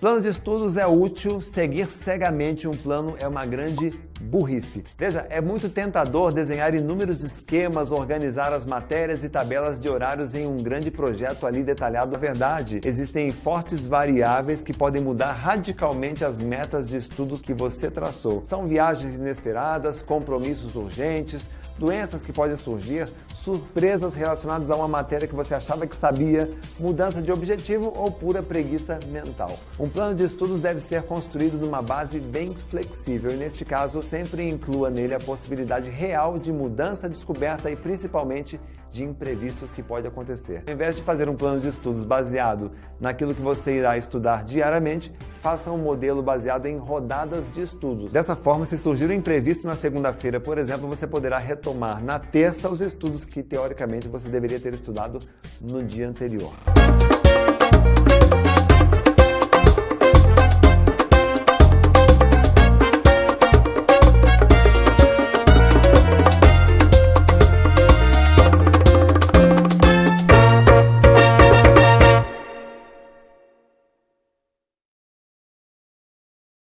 Plano de estudos é útil, seguir cegamente um plano é uma grande burrice. Veja, é muito tentador desenhar inúmeros esquemas, organizar as matérias e tabelas de horários em um grande projeto ali detalhado. Na verdade, existem fortes variáveis que podem mudar radicalmente as metas de estudo que você traçou. São viagens inesperadas, compromissos urgentes, doenças que podem surgir, surpresas relacionadas a uma matéria que você achava que sabia, mudança de objetivo ou pura preguiça mental. Um plano de estudos deve ser construído numa base bem flexível e, neste caso, sempre inclua nele a possibilidade real de mudança, descoberta e, principalmente, de imprevistos que pode acontecer. Ao invés de fazer um plano de estudos baseado naquilo que você irá estudar diariamente, faça um modelo baseado em rodadas de estudos. Dessa forma, se surgir um imprevisto na segunda-feira, por exemplo, você poderá retomar na terça os estudos que, teoricamente, você deveria ter estudado no dia anterior.